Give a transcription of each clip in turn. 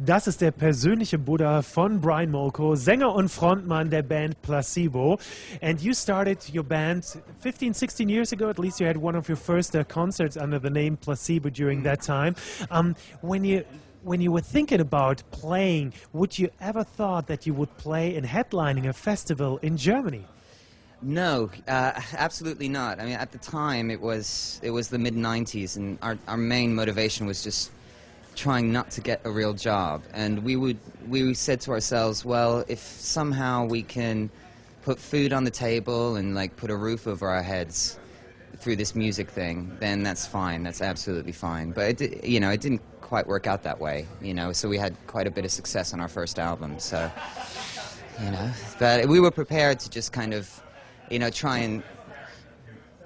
Das ist der persönliche Buddha von Brian Molko, Sänger und Frontmann der Band Placebo. And you started your band 15, 16 years ago. At least you had one of your first uh, concerts under the name Placebo during that time. Um, when you when you were thinking about playing, would you ever thought that you would play in headlining a festival in Germany? No, uh, absolutely not. I mean, at the time, it was it was the mid '90s, and our our main motivation was just trying not to get a real job. And we would we said to ourselves, well, if somehow we can put food on the table and like put a roof over our heads through this music thing, then that's fine. That's absolutely fine. But it, you know, it didn't quite work out that way. You know, so we had quite a bit of success on our first album. So, you know, but we were prepared to just kind of you know, try and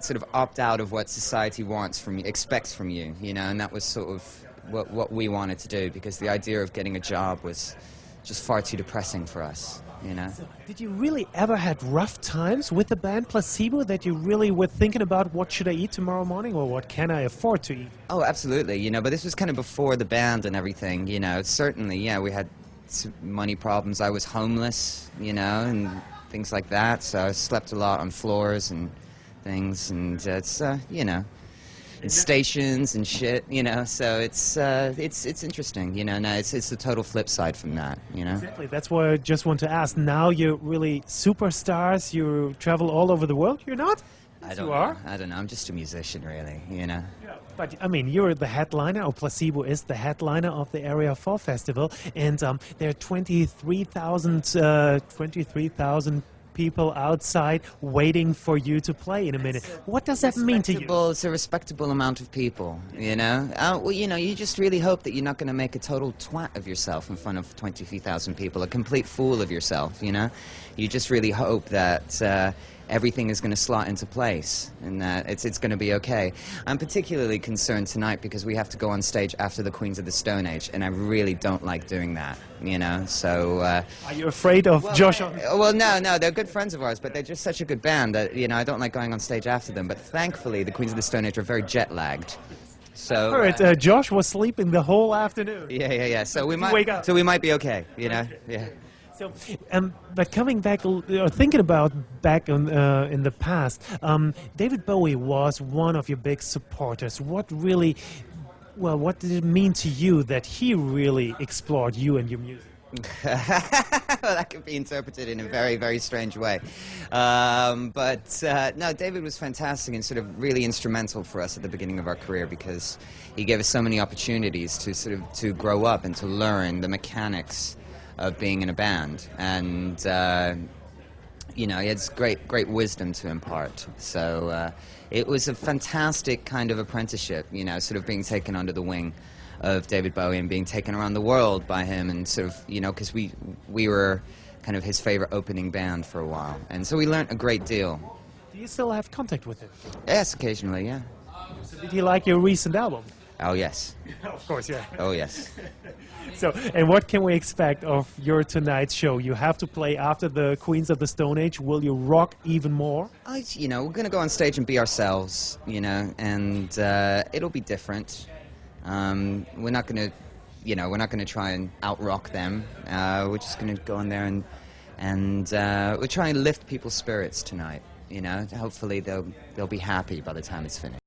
sort of opt out of what society wants from you, expects from you, you know, and that was sort of what, what we wanted to do because the idea of getting a job was just far too depressing for us, you know. Did you really ever had rough times with the band Placebo that you really were thinking about what should I eat tomorrow morning or what can I afford to eat? Oh, absolutely, you know, but this was kind of before the band and everything, you know, certainly, yeah, we had money problems. I was homeless, you know, and things like that. So I slept a lot on floors and things, and uh, it's uh, you know, and stations and shit, you know. So it's uh, it's it's interesting, you know. No, it's it's the total flip side from that, you know. Exactly. That's why I just want to ask. Now you're really superstars. You travel all over the world. You're not. I don't you know. I don't know. I'm just a musician, really, you know. Yeah. But I mean, you're the headliner, or Placebo is the headliner of the Area 4 Festival, and um, there are 23,000 uh, 23,000 people outside waiting for you to play in a minute. What does that mean to you? It's a respectable amount of people, you know. Uh, well, you know, you just really hope that you're not going to make a total twat of yourself in front of 23,000 people, a complete fool of yourself, you know. You just really hope that. Uh, everything is going to slot into place and that it's, it's going to be okay. I'm particularly concerned tonight because we have to go on stage after the Queens of the Stone Age, and I really don't like doing that, you know, so... Uh, Are you afraid of well, Josh? Well, no, no, they're good friends of ours, but they're just such a good band that, you know, I don't like going on stage after them, but thankfully the Queens of the Stone Age are very jet-lagged. So heard, uh, Josh was sleeping the whole afternoon. Yeah, yeah, yeah. So we might wake up. So we might be okay, you know. Yeah. So, um, but coming back, or thinking about back in, uh, in the past, um, David Bowie was one of your big supporters. What really, well, what did it mean to you that he really explored you and your music? well, that could be interpreted in a very, very strange way. Um, but uh, no, David was fantastic and sort of really instrumental for us at the beginning of our career because he gave us so many opportunities to sort of to grow up and to learn the mechanics of being in a band, and uh, you know, he has great, great wisdom to impart. So uh, it was a fantastic kind of apprenticeship, you know, sort of being taken under the wing of David Bowie and being taken around the world by him, and sort of, you know, because we we were kind of his favorite opening band for a while, and so we learned a great deal. Do you still have contact with him? Yes, occasionally, yeah. So did he like your recent album? Oh yes. of course, yeah. Oh yes. so, and what can we expect of your tonight's show? You have to play after the Queens of the Stone Age. Will you rock even more? I, you know, we're going to go on stage and be ourselves, you know, and uh, it'll be different. Um, we're not going to, you know, we're not going to try and out rock them. Uh, we're just going to go in there and and uh, we're trying to lift people's spirits tonight. You know, hopefully they'll they'll be happy by the time it's finished.